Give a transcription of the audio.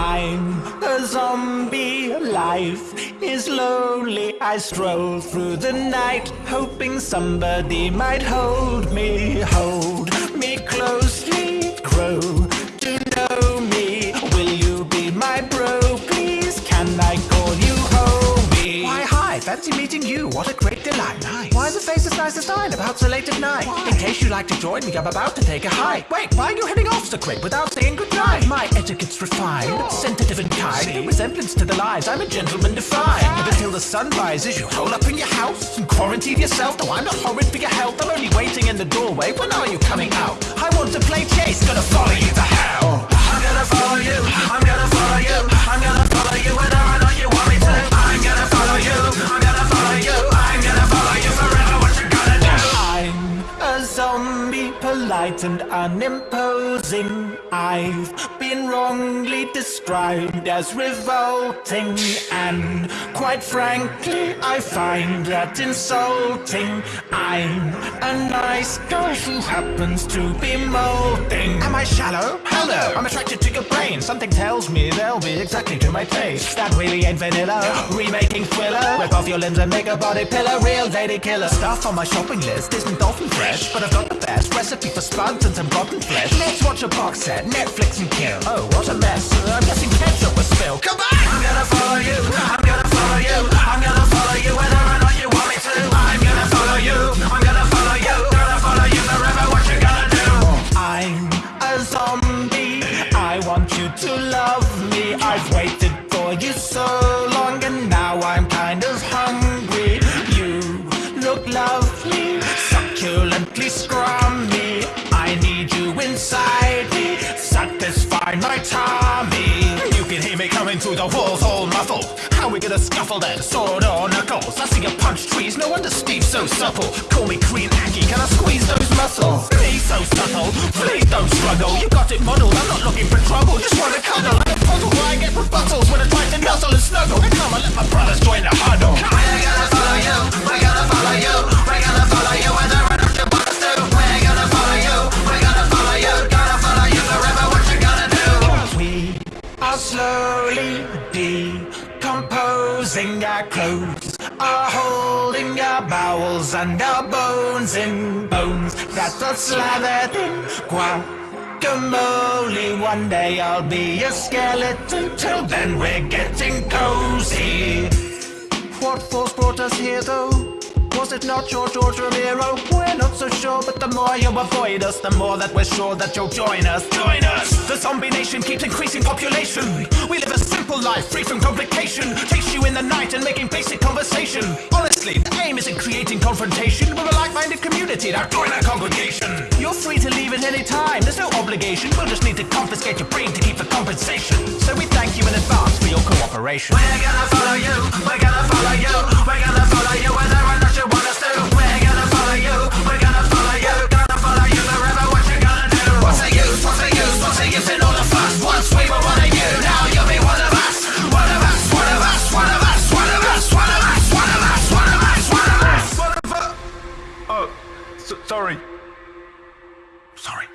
a zombie. Life is lonely. I stroll through the night, hoping somebody might hold me, hold me closely, grow What a great delight. Nice. Why the face as nice as mine about so late at night? Why? In case you'd like to join me, I'm about to take a hike. Wait, why are you heading off so quick without saying goodnight? My etiquette's refined, sensitive and kind. See? No resemblance to the lies, I'm a gentleman defined. But until the sun rises, you hole up in your house and quarantine yourself. Though I'm not horrid for your health. I'm only waiting in the doorway. When are you coming out? I want to play chase, gonna follow you polite and unimposing. I've been wrongly described as revolting, and quite frankly, I find that insulting. I'm a nice girl who happens to be molding. Am I shallow? I'm attracted to your brain. Something tells me they'll be exactly to my taste. That really ain't vanilla. Remaking thriller. Rip off your limbs and make a body pillar. Real lady killer. Stuff on my shopping list isn't dolphin fresh, but I've got the best recipe for spuds and some rotten flesh. Let's watch a box set, Netflix and kill. Oh, what a mess. I'm guessing ketchup was spilled. Come back! I'm gonna follow you. I'm gonna follow you. You so long, and now I'm kind of hungry. You look lovely, succulently scrummy. I need you inside me, satisfy my tummy. You can hear me coming through the walls all muffled. How we gonna scuffle then? Sword or knuckles? I see you punch trees, no wonder Steve's so supple. Call me Green Aggie, can I squeeze those muscles? Be so subtle, let my brothers join the huddle. We're gonna follow you, we're gonna follow you, we're gonna follow you whether or not you us to. We're gonna follow you, we're gonna follow you, gonna follow you forever. What you gonna do? We are slowly decomposing our clothes, are holding our bowels and our bones in bones that are slathered in guacamole. One day I'll be a skeleton, till then we're getting cozy. What force brought us here though? Was it not your George Romero? We're not so sure, but the more you avoid us, the more that we're sure that you'll join us. Join us! The zombie nation keeps increasing population. We live a simple life, free from complication. Takes you in the night and making basic conversation. Honestly, the aim isn't creating confrontation. We're a like-minded community. Now join our congregation. You're free to leave at any time. There's no obligation. We'll just need to confiscate your brain to keep the compensation. So we thank you in advance for your cooperation operation. We're gonna follow you, we're gonna follow you, we're gonna follow you, whether or not you want us to. We're gonna follow you, we're gonna follow you, gonna follow you forever. What you gonna do? What's the use? What's the use? What's the use in all the fuss. Once we were one of you, now you'll be one of us. One of us, one of us, one of us, one of us, one of us, one of us, one of us, one of us, one of us. Oh, sorry. Sorry.